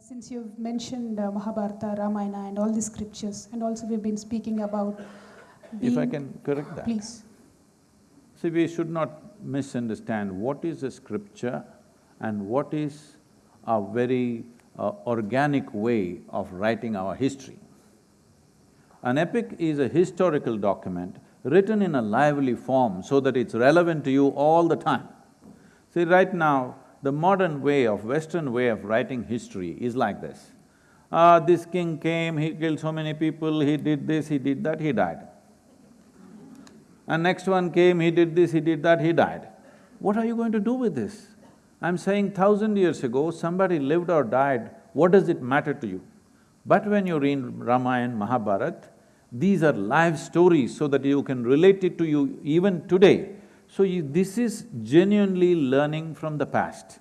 Since you've mentioned uh, Mahabharata, Ramayana, and all the scriptures, and also we've been speaking about If I can correct that. Please. See, we should not misunderstand what is a scripture and what is a very uh, organic way of writing our history. An epic is a historical document written in a lively form so that it's relevant to you all the time. See, right now, the modern way of, Western way of writing history is like this. Ah, this king came, he killed so many people, he did this, he did that, he died. And next one came, he did this, he did that, he died. What are you going to do with this? I'm saying thousand years ago, somebody lived or died, what does it matter to you? But when you read Ramayana, Mahabharata, these are live stories so that you can relate it to you even today. So this is genuinely learning from the past.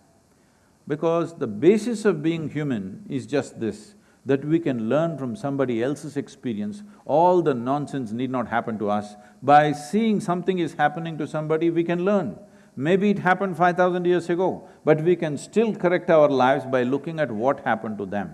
Because the basis of being human is just this, that we can learn from somebody else's experience, all the nonsense need not happen to us. By seeing something is happening to somebody, we can learn. Maybe it happened five thousand years ago, but we can still correct our lives by looking at what happened to them.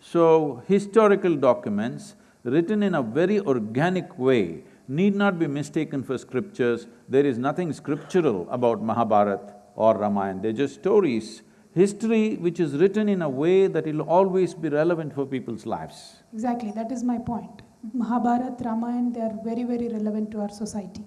So, historical documents written in a very organic way need not be mistaken for scriptures. There is nothing scriptural about Mahabharata or Ramayana, they're just stories. History which is written in a way that it'll always be relevant for people's lives. Exactly, that is my point. Mahabharata, Ramayana, they are very, very relevant to our society.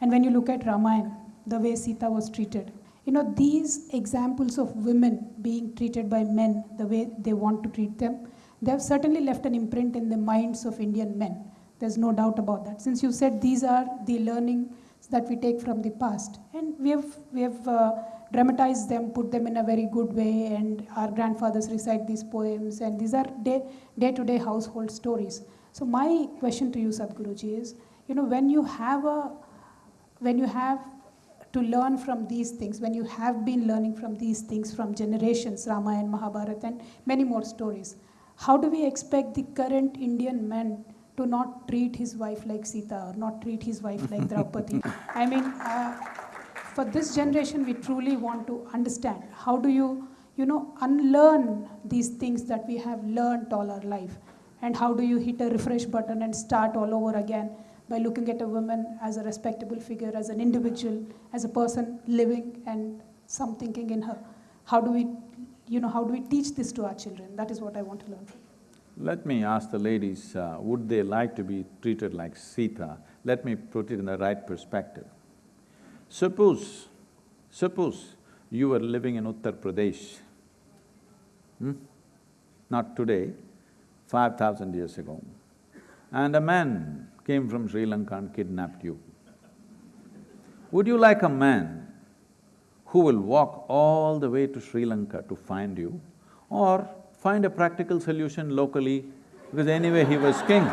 And when you look at Ramayana, the way Sita was treated, you know, these examples of women being treated by men the way they want to treat them, they have certainly left an imprint in the minds of Indian men. There's no doubt about that. Since you said these are the learnings that we take from the past, and we have, we have uh, dramatized them, put them in a very good way, and our grandfathers recite these poems, and these are day, day-to-day household stories. So my question to you, Sadhguruji, is, you know, when you have a, when you have to learn from these things, when you have been learning from these things from generations, Ramayana, Mahabharata, and many more stories, how do we expect the current Indian man to not treat his wife like Sita or not treat his wife like Draupadi? I mean, uh, for this generation, we truly want to understand how do you, you know, unlearn these things that we have learned all our life, and how do you hit a refresh button and start all over again by looking at a woman as a respectable figure, as an individual, as a person living and some thinking in her. How do we, you know, how do we teach this to our children? That is what I want to learn from. Let me ask the ladies, uh, would they like to be treated like Sita? Let me put it in the right perspective. Suppose, suppose you were living in Uttar Pradesh, hmm? not today, five thousand years ago, and a man came from Sri Lanka and kidnapped you. Would you like a man who will walk all the way to Sri Lanka to find you, or find a practical solution locally, because anyway he was king?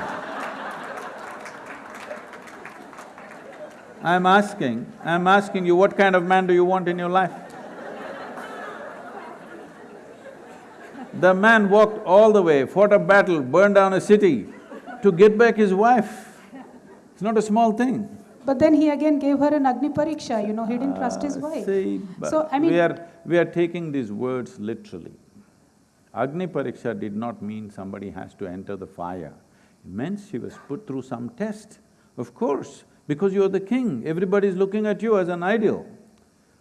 I'm asking, I'm asking you, what kind of man do you want in your life? The man walked all the way, fought a battle, burned down a city to get back his wife. It's not a small thing. But then he again gave her an Agni Pariksha, you know, he didn't trust his Uh, wife. See, So, I mean- we are… we are taking these words literally. Agni Pariksha did not mean somebody has to enter the fire. It meant she was put through some test. Of course, because you're the king, everybody is looking at you as an ideal.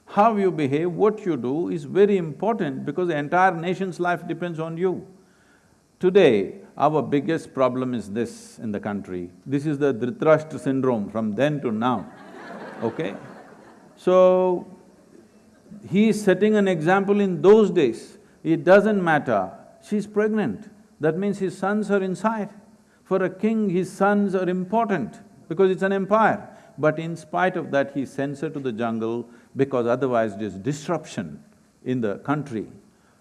How you behave, what you do is very important because the entire nation's life depends on you. Today, our biggest problem is this in the country. This is the Dhritarashtra syndrome from then to now, okay? So, he is setting an example in those days. It doesn't matter, she's pregnant, that means his sons are inside. For a king, his sons are important because it's an empire. But in spite of that, he sends her to the jungle because otherwise there's disruption in the country.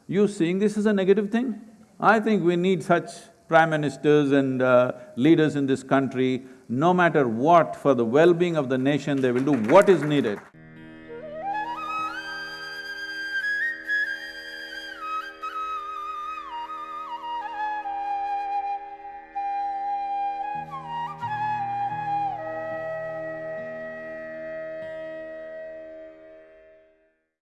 You seeing this as a negative thing? I think we need such prime ministers and uh, leaders in this country, no matter what, for the well-being of the nation, they will do what is needed.